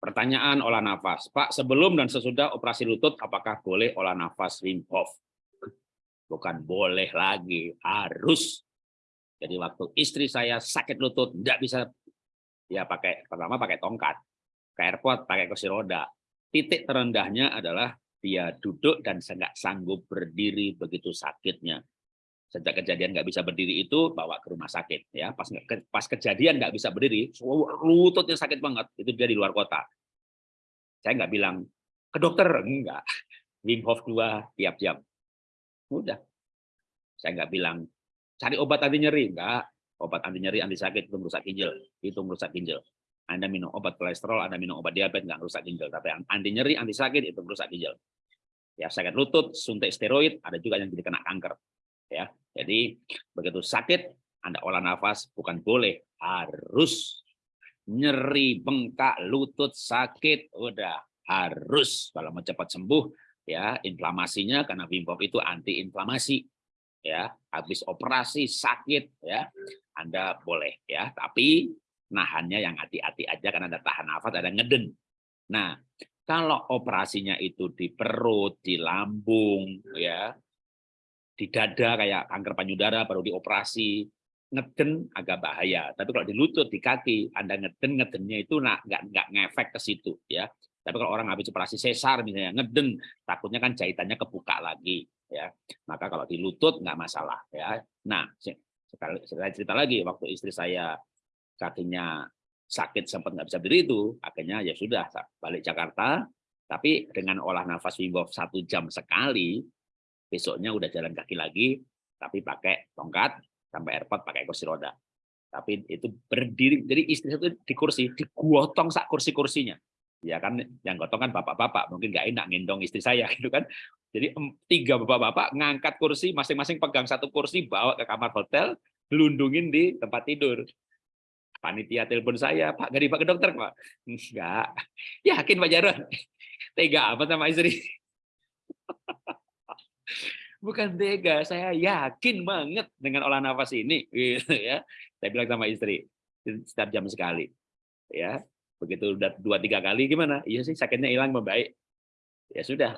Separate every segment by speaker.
Speaker 1: Pertanyaan olah nafas. Pak, sebelum dan sesudah operasi lutut, apakah boleh olah nafas Wim Hof? Bukan boleh lagi, harus. Jadi waktu istri saya sakit lutut, nggak bisa ya pakai pertama pakai tongkat, ke airport pakai kursi roda. Titik terendahnya adalah dia duduk dan nggak sanggup berdiri begitu sakitnya sejak kejadian nggak bisa berdiri itu bawa ke rumah sakit ya. Pas pas kejadian nggak bisa berdiri lututnya sakit banget itu dia di luar kota. Saya nggak bilang ke dokter. Enggak Wim Hof dua tiap jam. Udah. Saya nggak bilang cari obat anti nyeri. Enggak obat anti nyeri anti sakit itu merusak ginjal. Itu merusak ginjal. Anda minum obat kolesterol, Anda minum obat diabetes, nggak merusak ginjal. Tapi anti nyeri, anti sakit, itu merusak ginjal. Ya, sakit lutut, suntik steroid, ada juga yang jadi kena kanker ya. Jadi begitu sakit Anda olah nafas bukan boleh, harus. Nyeri bengkak lutut sakit udah harus. Kalau mau cepat sembuh ya inflamasinya karena Wim Hof itu anti inflamasi ya. Habis operasi sakit ya Anda boleh ya. Tapi nahannya yang hati-hati aja karena ada tahan nafas ada ngeden. Nah kalau operasinya itu di perut di lambung ya di dada kayak kanker payudara baru dioperasi ngeden agak bahaya. Tapi kalau di lutut di kaki anda ngeden ngedennya itu nggak nggak ngefek ke situ ya. Tapi kalau orang habis operasi sesar misalnya ngeden takutnya kan jahitannya kebuka lagi ya. Maka kalau di lutut nggak masalah ya. Nah saya cerita lagi waktu istri saya kakinya sakit sempat nggak bisa berdiri itu akhirnya ya sudah balik Jakarta. Tapi dengan olah nafas Wim Hof satu jam sekali besoknya udah jalan kaki lagi, tapi pakai tongkat, sampai airport pakai kursi roda. Tapi itu berdiri, jadi istri itu di kursi, digotong sak kursi-kursinya. Ya kan, yang gotong kan bapak-bapak, mungkin nggak enak ngendong istri saya gitu kan. Jadi tiga bapak-bapak ngangkat kursi, masing-masing pegang satu kursi, bawa ke kamar hotel, lundungin di tempat tidur. Panitia telepon saya, Pak, gak dipakai dokter, Pak? Enggak. Yakin Pak Jarod? Tega apa sama istri? bukan tega, saya yakin banget dengan olah nafas ini, gitu ya. Saya bilang sama istri, setiap jam sekali, ya. Begitu udah dua tiga kali gimana? Iya sih sakitnya hilang membaik. Ya sudah,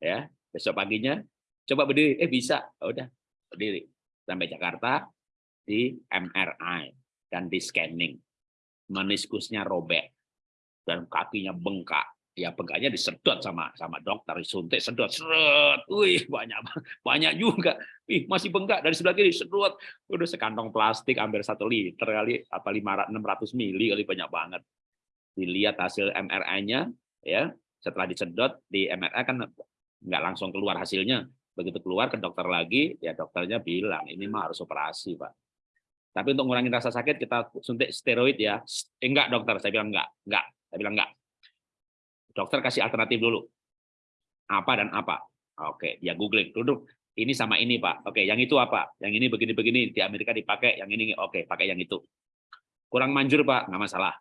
Speaker 1: ya. Besok paginya coba berdiri, eh bisa, oh, udah berdiri sampai Jakarta di MRI dan di scanning, meniskusnya robek dan kakinya bengkak ya bengkaknya disedot sama sama dokter disuntik sedot seret wih banyak banyak juga. Ih masih bengkak. Dari sebelah kiri sedot. Udah sekantong plastik hampir satu liter kali apa lima enam ratus mili kali banyak banget. Dilihat hasil MRI-nya ya. Setelah disedot di MRI kan nggak langsung keluar hasilnya. Begitu keluar ke dokter lagi ya dokternya bilang ini mah harus operasi pak. Tapi untuk ngurangin rasa sakit kita suntik steroid ya. Eh, enggak dokter. Saya bilang enggak enggak saya bilang enggak Dokter kasih alternatif dulu. Apa dan apa? Oke, dia googling. Duduk. Ini sama ini, Pak. Oke, yang itu apa? Yang ini begini-begini. Di Amerika dipakai. Yang ini, oke, pakai yang itu. Kurang manjur, Pak. Nggak masalah.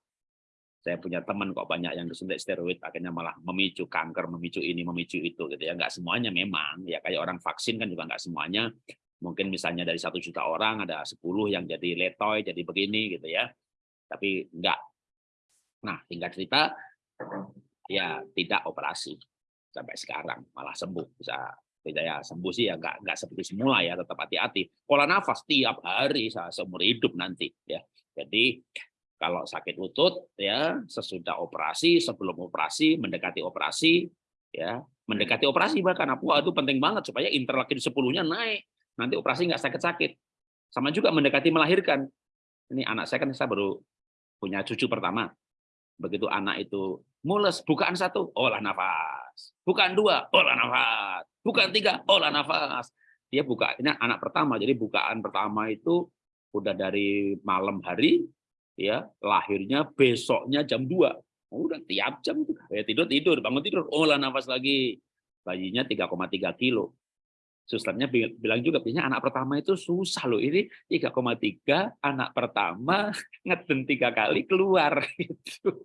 Speaker 1: Saya punya teman kok banyak yang disuntik steroid, akhirnya malah memicu kanker, memicu ini, memicu itu. gitu ya. Nggak semuanya memang. Ya kayak orang vaksin kan juga nggak semuanya. Mungkin misalnya dari satu juta orang, ada 10 yang jadi letoy, jadi begini, gitu ya. Tapi enggak. Nah, tinggal cerita, ya tidak operasi sampai sekarang malah sembuh bisa tidak ya sembuh sih ya nggak nggak seperti semula ya tetap hati-hati. Pola nafas tiap hari seumur hidup nanti ya. Jadi kalau sakit lutut ya sesudah operasi sebelum operasi mendekati operasi ya mendekati operasi bahkan apa itu penting banget supaya interleukin sepuluhnya naik nanti operasi nggak sakit-sakit. Sama juga mendekati melahirkan. Ini anak saya kan saya baru punya cucu pertama begitu anak itu mules bukaan satu olah nafas. Bukaan dua olah nafas. Bukaan tiga olah nafas. Dia buka ini anak pertama. Jadi bukaan pertama itu udah dari malam hari ya lahirnya besoknya jam 2 udah tiap jam ya tidur tidur bangun tidur olah nafas lagi. Bayinya 3,3 kilo susternya bilang juga biasanya anak pertama itu susah loh ini 3,3 anak pertama ngeden tiga kali keluar gitu.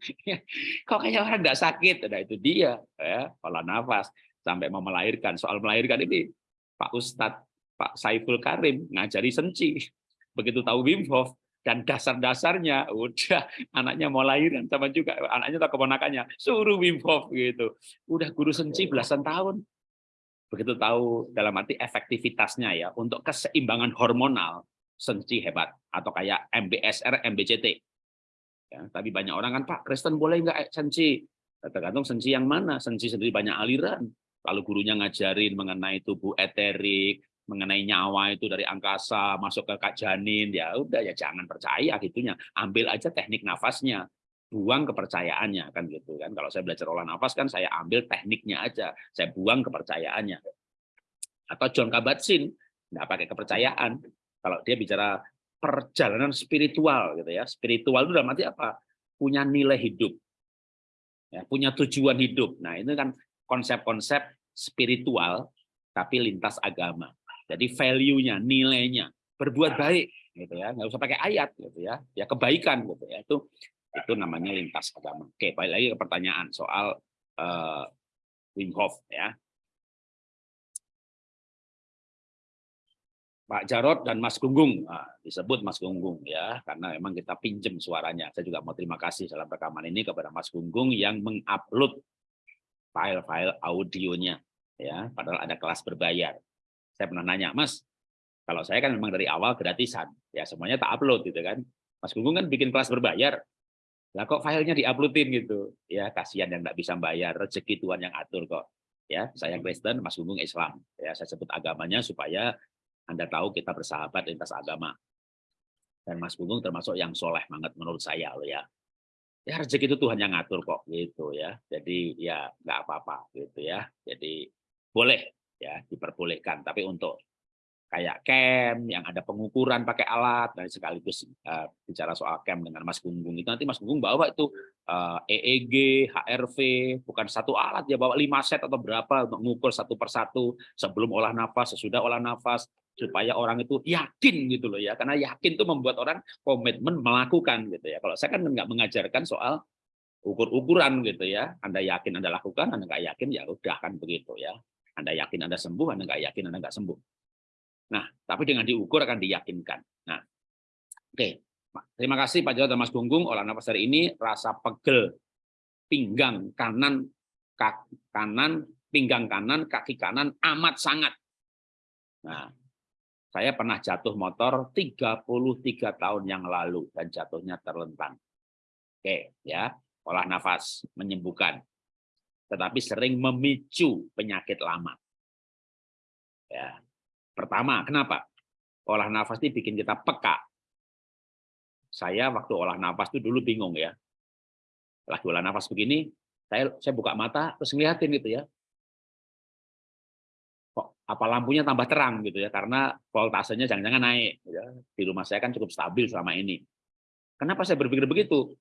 Speaker 1: Kok kayak orang nggak sakit? Nah itu dia ya pola nafas. Sampai mau melahirkan. Soal melahirkan ini Pak Ustadz Pak Saiful Karim ngajari senci. Begitu tahu Wim Hof dan dasar-dasarnya udah anaknya mau lahiran sama juga anaknya atau keponakannya suruh Wim Hof gitu. Udah guru senci belasan tahun begitu tahu dalam arti efektivitasnya ya untuk keseimbangan hormonal senci hebat. Atau kayak MBSR MBCT ya, tapi banyak orang kan Pak Kristen boleh nggak senci tergantung senci yang mana. Senci sendiri banyak aliran. Lalu gurunya ngajarin mengenai tubuh eterik mengenai nyawa itu dari angkasa masuk ke kak janin. Ya udah ya jangan percaya gitunya. Ambil aja teknik nafasnya buang kepercayaannya kan gitu kan. Kalau saya belajar olah nafas kan saya ambil tekniknya aja saya buang kepercayaannya. Atau John Kabat-Zinn nggak pakai kepercayaan. Kalau dia bicara perjalanan spiritual gitu ya. Spiritual itu dalam arti apa? Punya nilai hidup. Ya punya tujuan hidup. Nah ini kan konsep-konsep spiritual tapi lintas agama. Jadi value-nya, nilainya, berbuat baik gitu ya, nggak usah pakai ayat gitu ya. Ya kebaikan gitu ya. Itu itu namanya lintas agama. Oke, balik lagi ke pertanyaan soal uh, Wim Hof ya. Pak Jarot dan Mas Gunggung nah, disebut Mas Gunggung ya karena memang kita pinjem suaranya. Saya juga mau terima kasih dalam rekaman ini kepada Mas Gunggung yang mengupload file-file audionya ya padahal ada kelas berbayar saya pernah nanya, Mas, kalau saya kan memang dari awal gratisan, ya semuanya tak upload gitu kan. Mas Gunggung kan bikin kelas berbayar, lah kok filenya diuploadin gitu, ya kasihan yang nggak bisa bayar, rezeki Tuhan yang atur kok. Ya, saya Kristen, Mas Gunggung Islam. Ya, saya sebut agamanya supaya Anda tahu kita bersahabat lintas agama. Dan Mas Gunggung termasuk yang soleh banget menurut saya loh ya. Ya rezeki itu Tuhan yang ngatur kok gitu ya. Jadi ya nggak apa-apa gitu ya. Jadi boleh ya diperbolehkan tapi untuk kayak camp yang ada pengukuran pakai alat dan sekaligus uh, bicara soal camp dengan Mas Gunggung itu nanti Mas Gunggung bawa itu uh, EEG, HRV bukan satu alat ya bawa lima set atau berapa untuk mengukur satu persatu sebelum olah nafas sesudah olah nafas supaya orang itu yakin gitu loh ya. Karena yakin itu membuat orang komitmen melakukan gitu ya. Kalau saya kan nggak mengajarkan soal ukur-ukuran gitu ya. Anda yakin Anda lakukan Anda nggak yakin ya udah kan begitu ya. Anda yakin Anda sembuh, Anda nggak yakin Anda nggak sembuh. Nah, tapi dengan diukur akan diyakinkan. Nah, oke. Okay. Terima kasih Pak Jawa dan Mas Gunggung. Olah nafas hari ini rasa pegel pinggang kanan, kaki kanan, pinggang kanan, kaki kanan amat sangat. Nah, saya pernah jatuh motor 33 tahun yang lalu dan jatuhnya terlentang. Oke, ya. Olah nafas menyembuhkan tetapi sering memicu penyakit lama. Ya. Pertama, kenapa? Olah nafas ini bikin kita peka. Saya waktu olah nafas itu dulu bingung ya. Lagi olah nafas begini, saya saya buka mata terus ngeliatin gitu ya. Kok apa lampunya tambah terang gitu ya karena voltasenya jangan-jangan naik gitu ya. Di rumah saya kan cukup stabil selama ini. Kenapa saya berpikir begitu?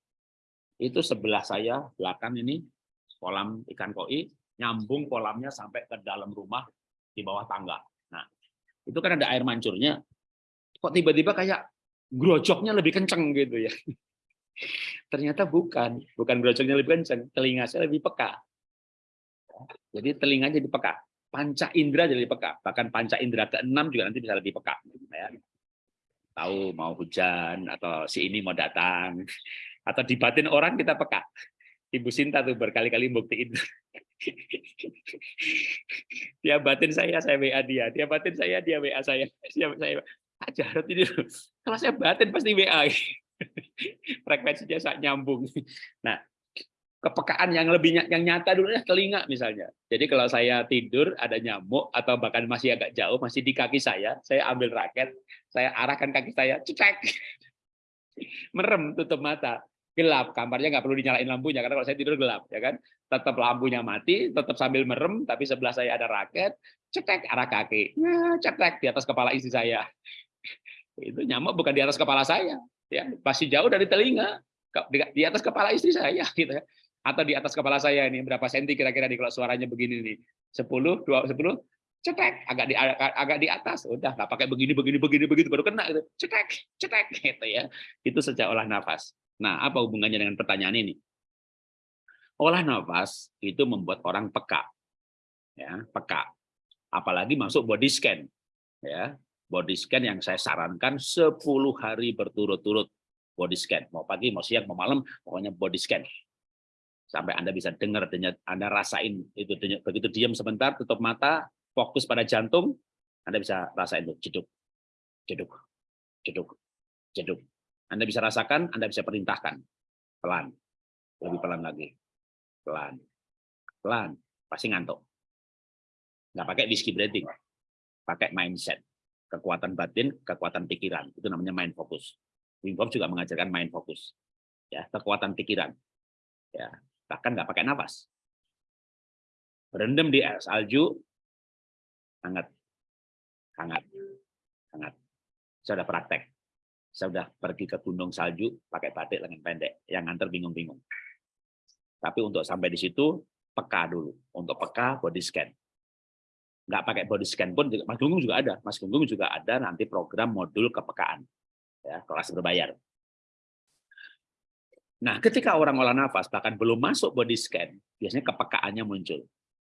Speaker 1: Itu sebelah saya belakang ini kolam ikan koi, nyambung kolamnya sampai ke dalam rumah di bawah tangga. Itu kan ada air mancurnya. Kok tiba-tiba kayak grojoknya lebih kenceng gitu ya. Ternyata bukan, bukan grojoknya lebih kenceng, telinga saya lebih peka. Jadi telinganya jadi peka. Panca indera jadi peka. Bahkan panca indera keenam juga nanti bisa lebih peka. Ya. Tahu mau hujan atau si ini mau datang atau dibatin orang kita peka. Ibu Sinta tuh berkali-kali buktiin. dia batin saya, saya WA dia. Dia batin saya, dia WA saya. Saya, saya Pak ini, kalau saya batin pasti WA. Frekuensinya saat nyambung. Nah, kepekaan yang lebih yang nyata dulu ya telinga misalnya. Jadi kalau saya tidur ada nyamuk atau bahkan masih agak jauh masih di kaki saya, saya ambil raket, saya arahkan kaki saya, cek, merem tutup mata gelap. Kamarnya nggak perlu dinyalain lampunya karena kalau saya tidur gelap ya kan? Tetap lampunya mati tetap sambil merem tapi sebelah saya ada raket cetek arah kaki. Ya, cetek di atas kepala istri saya. Itu nyamuk bukan di atas kepala saya ya. Masih jauh dari telinga di atas kepala istri saya gitu ya. Atau di atas kepala saya ini berapa senti kira-kira di kalau suaranya begini nih? 10 2 10 cetek agak di agak di atas. Udah nggak pakai begini begini begini begitu baru kena gitu. Cetek cetek gitu ya. Itu sejak olah nafas Nah, apa hubungannya dengan pertanyaan ini? Olah nafas itu membuat orang peka. Ya, peka. Apalagi masuk body scan. Ya, body scan yang saya sarankan 10 hari berturut-turut. body scan. Mau pagi, mau siang, mau malam, pokoknya body scan. Sampai Anda bisa dengar, Anda rasain itu begitu diam sebentar, tutup mata, fokus pada jantung, Anda bisa rasain itu jeduk, jeduk, jeduk, jeduk. Anda bisa rasakan, Anda bisa perintahkan. Pelan. Lebih pelan lagi. Pelan. Pelan. Pasti ngantuk. Nggak pakai whiskey breathing. Pakai mindset. Kekuatan batin, kekuatan pikiran. Itu namanya mind focus. Wim Hof juga mengajarkan mind focus. Ya, kekuatan pikiran. Ya, bahkan nggak pakai nafas. Berendam di salju, hangat, hangat, hangat. Sudah praktek. Saya sudah pergi ke gunung salju pakai batik lengan pendek. Yang nganter bingung-bingung. Tapi untuk sampai di situ, peka dulu. Untuk peka, body scan. Nggak pakai body scan pun, Mas Gunggung juga ada. Mas Gunggung juga ada nanti program modul kepekaan. Ya, kelas berbayar. Nah, ketika orang olah nafas bahkan belum masuk body scan, biasanya kepekaannya muncul.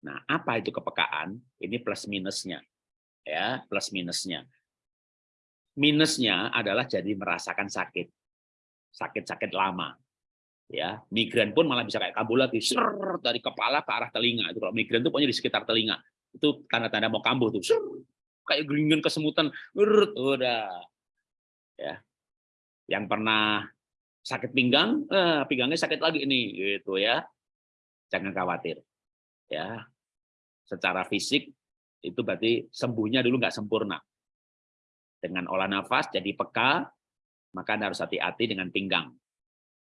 Speaker 1: Nah, apa itu kepekaan? Ini plus minusnya. Ya, plus minusnya. Minusnya adalah jadi merasakan sakit. Sakit-sakit lama. Ya, migran pun malah bisa kayak kambuh lagi, ser dari kepala ke arah telinga. Itu kalau migran itu pokoknya di sekitar telinga. Itu tanda-tanda mau kambuh tuh. Ser, kayak geringan kesemutan, udah. Ya. Yang pernah sakit pinggang, eh, pinggangnya sakit lagi ini, gitu ya. Jangan khawatir, ya. Secara fisik itu berarti sembuhnya dulu nggak sempurna. Dengan olah nafas jadi peka, maka anda harus hati-hati dengan pinggang.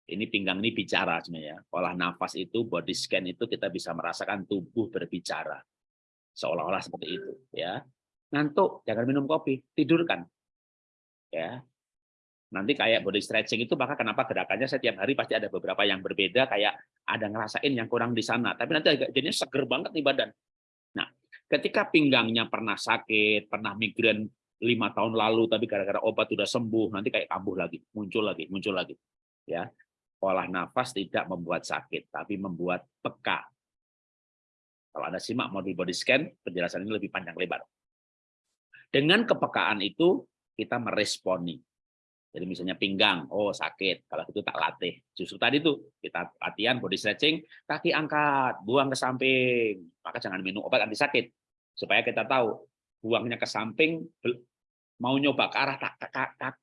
Speaker 1: Ini pinggang ini bicara sebenarnya. Olah nafas itu, body scan itu kita bisa merasakan tubuh berbicara, seolah-olah seperti itu, ya. Ngantuk, jangan minum kopi, tidurkan, ya nanti kayak body stretching itu maka kenapa gerakannya setiap hari pasti ada beberapa yang berbeda kayak ada ngerasain yang kurang di sana tapi nanti agak jadinya seger banget nih badan nah ketika pinggangnya pernah sakit pernah migran lima tahun lalu tapi gara-gara obat sudah sembuh nanti kayak kambuh lagi muncul lagi muncul lagi ya olah nafas tidak membuat sakit tapi membuat peka kalau anda simak modul body scan penjelasan ini lebih panjang lebar dengan kepekaan itu kita meresponi jadi misalnya pinggang, oh sakit, kalau itu tak latih. Justru tadi tuh kita latihan body stretching, kaki angkat, buang ke samping. Maka jangan minum obat anti sakit. Supaya kita tahu, buangnya ke samping, mau nyoba ke arah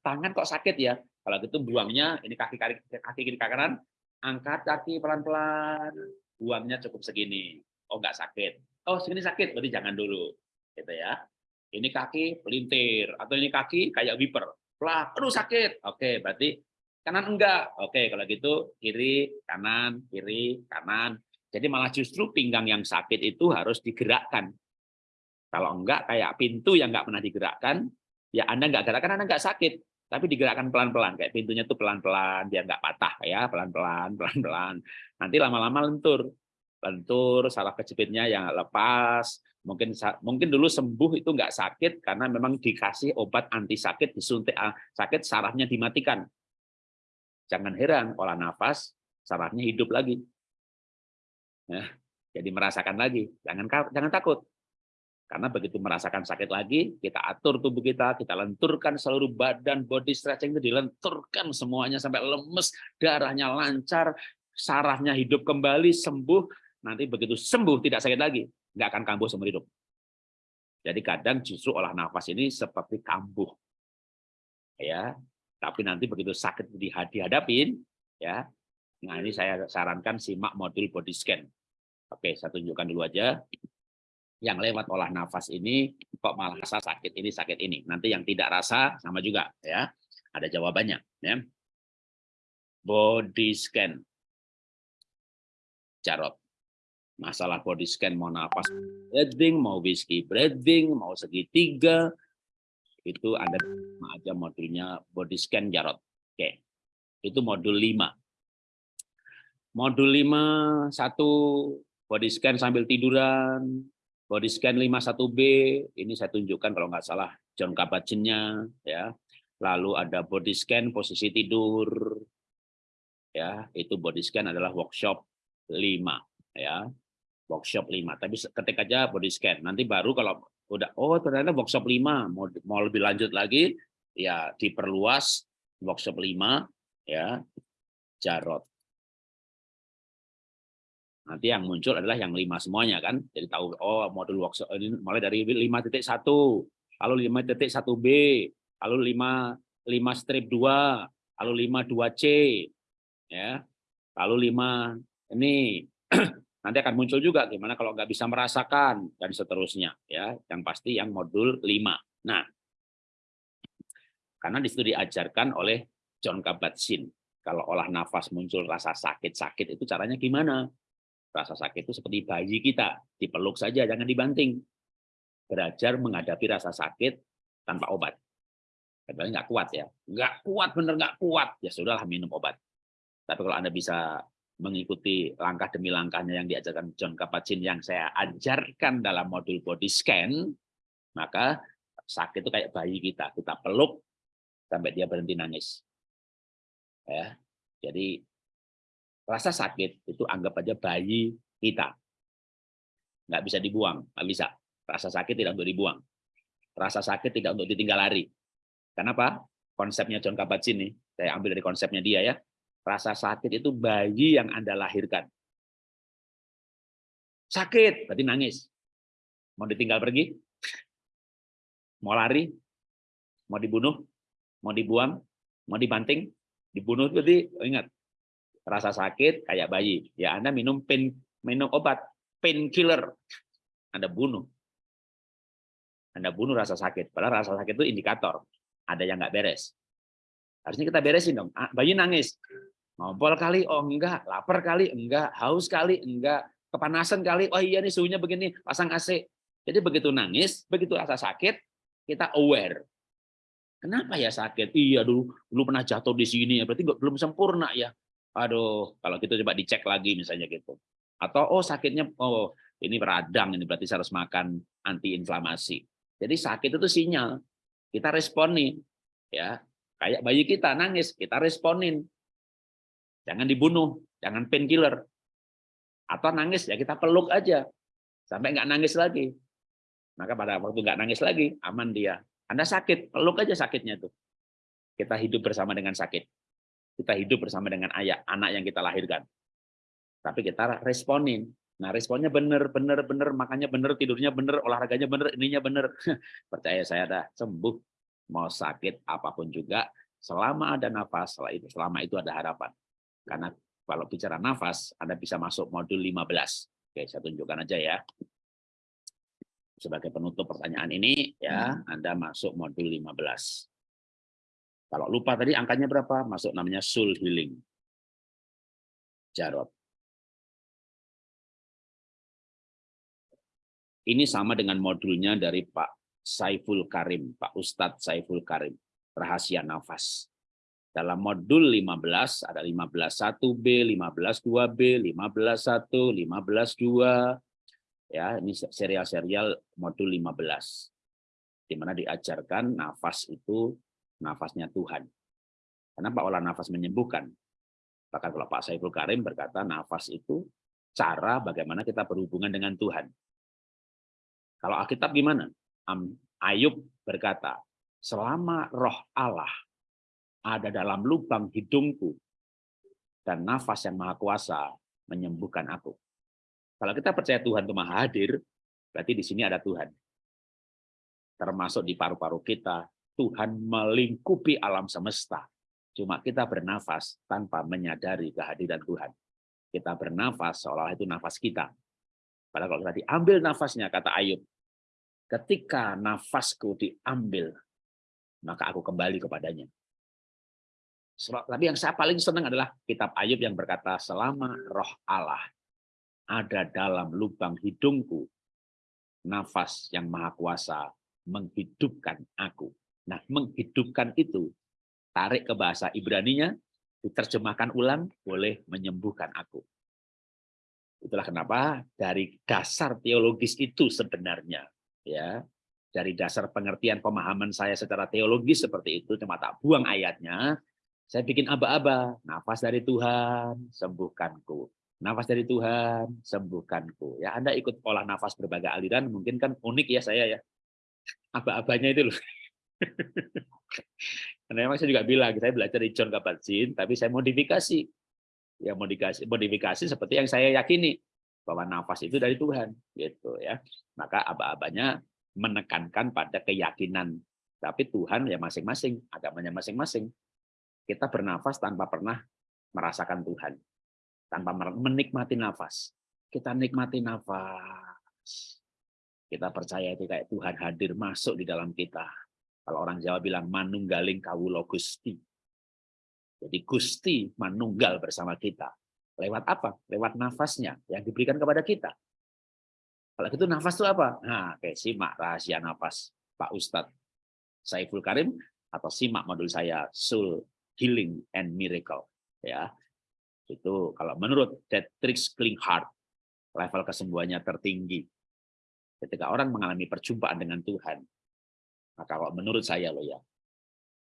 Speaker 1: tangan kok sakit ya. Kalau gitu buangnya, ini kaki kaki kaki kiri kanan, angkat kaki pelan-pelan, buangnya cukup segini. Oh nggak sakit. Oh segini sakit, berarti jangan dulu. Gitu ya. Ini kaki pelintir, atau ini kaki kayak wiper Plak, aduh sakit. Oke, berarti kanan enggak. Oke, kalau gitu kiri, kanan, kiri, kanan. Jadi malah justru pinggang yang sakit itu harus digerakkan. Kalau enggak kayak pintu yang enggak pernah digerakkan, ya Anda enggak gerakkan, Anda enggak sakit. Tapi digerakkan pelan-pelan, kayak pintunya tuh pelan-pelan, biar enggak patah ya, pelan-pelan, pelan-pelan. Nanti lama-lama lentur. Lentur, salah kejepitnya yang lepas, mungkin mungkin dulu sembuh itu nggak sakit karena memang dikasih obat anti sakit disuntik ah, sakit sarafnya dimatikan jangan heran olah nafas sarafnya hidup lagi ya, jadi merasakan lagi jangan jangan takut karena begitu merasakan sakit lagi kita atur tubuh kita kita lenturkan seluruh badan body stretching itu dilenturkan semuanya sampai lemes darahnya lancar sarafnya hidup kembali sembuh nanti begitu sembuh tidak sakit lagi nggak akan kambuh seumur hidup. Jadi kadang justru olah nafas ini seperti kambuh. Ya, tapi nanti begitu sakit dihadapin, ya. Nah, ini saya sarankan simak modul body scan. Oke, saya tunjukkan dulu aja. Yang lewat olah nafas ini kok malah rasa sakit ini sakit ini. Nanti yang tidak rasa sama juga ya. Ada jawabannya ya. Body scan. Jarot masalah body scan mau napas breathing, mau whiskey breathing, mau segitiga, itu Anda aja modulnya body scan Jarot. Oke, itu modul 5. Modul 5, satu body scan sambil tiduran, body scan 51B, ini saya tunjukkan kalau nggak salah John Kabat-Zinnnya, ya. Lalu ada body scan posisi tidur, ya itu body scan adalah workshop 5 ya workshop 5. Tapi ketik aja body scan. Nanti baru kalau udah oh ternyata workshop 5 mau mau lebih lanjut lagi ya diperluas workshop 5 ya Jarot. Nanti yang muncul adalah yang lima semuanya kan. Jadi tahu oh modul workshop ini mulai dari 5.1, lalu 5.1B, lalu 5 5 strip 2, lalu 5 2C ya. Lalu 5 ini nanti akan muncul juga gimana kalau nggak bisa merasakan dan seterusnya ya. Yang pasti yang modul 5. Nah, karena di situ diajarkan oleh John Kabat-Zinn kalau olah nafas muncul rasa sakit-sakit itu caranya gimana? Rasa sakit itu seperti bayi kita, dipeluk saja, jangan dibanting. Belajar menghadapi rasa sakit tanpa obat. Kadang nggak kuat ya, nggak kuat bener nggak kuat, ya sudahlah minum obat. Tapi kalau anda bisa mengikuti langkah demi langkahnya yang diajarkan John Kabat-Zinn yang saya ajarkan dalam modul body scan, maka sakit itu kayak bayi kita, kita peluk sampai dia berhenti nangis. Ya, jadi Rasa sakit itu anggap aja bayi kita. Nggak bisa dibuang, nggak bisa. Rasa sakit tidak untuk dibuang. Rasa sakit tidak untuk ditinggal lari. Kenapa? Konsepnya John Kabat-Zinn nih, saya ambil dari konsepnya dia ya. Rasa sakit itu bayi yang Anda lahirkan. Sakit, berarti nangis. Mau ditinggal pergi? Mau lari? Mau dibunuh? Mau dibuang? Mau dibanting? Dibunuh berarti, oh ingat, rasa sakit kayak bayi, ya Anda minum pain minum obat painkiller, Anda bunuh. Anda bunuh rasa sakit. Padahal rasa sakit itu indikator ada yang nggak beres. Harusnya kita beresin dong. Ah, bayi nangis, ngompol kali, oh enggak, lapar kali, enggak, haus kali, enggak, kepanasan kali, oh iya nih suhunya begini, pasang AC. Jadi begitu nangis, begitu rasa sakit, kita aware. Kenapa ya sakit? Iya dulu dulu pernah jatuh di sini ya, berarti belum sempurna ya aduh kalau gitu coba dicek lagi misalnya gitu. Atau oh sakitnya oh ini radang ini berarti saya harus makan anti inflamasi jadi sakit itu sinyal. Kita responin ya. Kayak bayi kita nangis kita responin. Jangan dibunuh jangan painkiller. Atau nangis ya kita peluk aja. Sampai nggak nangis lagi. Maka pada waktu nggak nangis lagi aman dia. Anda sakit peluk aja sakitnya tuh kita hidup bersama dengan sakit kita hidup bersama dengan ayah, anak yang kita lahirkan. Tapi kita responin. Nah, responnya benar, benar, benar, makanya benar, tidurnya benar, olahraganya benar, ininya benar. Percaya saya dah sembuh. Mau sakit apa pun juga, selama ada nafas, selama itu, selama itu ada harapan. Karena kalau bicara nafas, Anda bisa masuk modul 15. Oke, saya tunjukkan aja ya. Sebagai penutup pertanyaan ini, ya Anda masuk modul 15. Kalau lupa tadi angkanya berapa, masuk namanya soul healing. Jarot. Ini sama dengan modulnya dari Pak Saiful Karim, Pak Ustadz Saiful Karim, Rahasia Nafas. Dalam modul 15 ada 15.1B, 15.2B, 15.1, 15.2. Ya, ini serial-serial modul 15. Di mana diajarkan nafas itu nafasnya Tuhan. Kenapa olah nafas menyembuhkan? Bahkan kalau Pak Saiful Karim berkata nafas itu cara bagaimana kita berhubungan dengan Tuhan. Kalau Alkitab gimana? Ayub berkata, selama roh Allah ada dalam lubang hidungku dan nafas yang maha kuasa menyembuhkan aku. Kalau kita percaya Tuhan itu maha hadir, berarti di sini ada Tuhan. Termasuk di paru-paru kita, Tuhan melingkupi alam semesta. Cuma kita bernafas tanpa menyadari kehadiran Tuhan. Kita bernafas seolah itu nafas kita. Padahal kalau kita diambil nafasnya, kata Ayub, ketika nafasku diambil, maka aku kembali kepadanya. Tapi yang saya paling senang adalah kitab Ayub yang berkata, selama roh Allah ada dalam lubang hidungku, nafas yang maha kuasa menghidupkan aku. Nah, menghidupkan itu, tarik ke bahasa Ibraninya, diterjemahkan ulang, boleh menyembuhkan aku. Itulah kenapa dari dasar teologis itu sebenarnya, ya dari dasar pengertian pemahaman saya secara teologis seperti itu, cuma tak buang ayatnya, saya bikin aba-aba, nafas dari Tuhan, sembuhkanku. Nafas dari Tuhan, sembuhkanku. Ya, Anda ikut olah nafas berbagai aliran, mungkin kan unik ya saya ya. Aba-abanya itu loh. Dan memang saya juga bilang, saya belajar di John Kabat-Zinn, tapi saya modifikasi. Ya modifikasi, modifikasi seperti yang saya yakini bahwa nafas itu dari Tuhan, gitu ya. Maka aba-abanya menekankan pada keyakinan, tapi Tuhan ya masing-masing, agamanya masing-masing. Kita bernafas tanpa pernah merasakan Tuhan, tanpa menikmati nafas. Kita nikmati nafas. Kita percaya itu kayak Tuhan hadir masuk di dalam kita. Kalau orang Jawa bilang manunggaling kawulo Gusti. Jadi Gusti manunggal bersama kita. Lewat apa? Lewat nafasnya yang diberikan kepada kita. Kalau gitu nafas itu apa? Nah, kayak simak rahasia nafas Pak Ustadz Saiful Karim atau simak modul saya Soul Healing and Miracle. Ya, itu kalau menurut Dietrich Klinghardt level kesembuhannya tertinggi. Ketika orang mengalami perjumpaan dengan Tuhan, maka kalau menurut saya loh ya,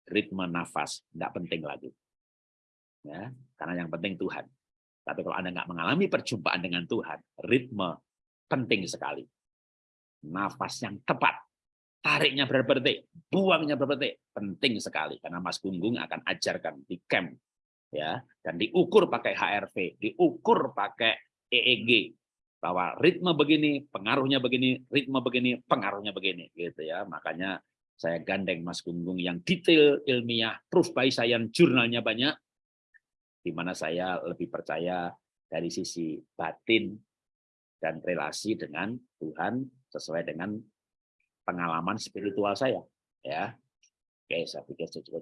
Speaker 1: ritme nafas tidak penting lagi. Ya, karena yang penting Tuhan. Tapi kalau Anda nggak mengalami perjumpaan dengan Tuhan, ritme penting sekali. Nafas yang tepat, tariknya berapa buangnya berapa penting sekali karena Mas Gunggung akan ajarkan di camp ya dan diukur pakai HRV, diukur pakai EEG bahwa ritme begini, pengaruhnya begini, ritme begini, pengaruhnya begini gitu ya. Makanya saya gandeng Mas Gunggung yang detail ilmiah, proof by science, jurnalnya banyak. Di mana saya lebih percaya dari sisi batin dan relasi dengan Tuhan sesuai dengan pengalaman spiritual saya ya. Oke saya pikir cukup cukup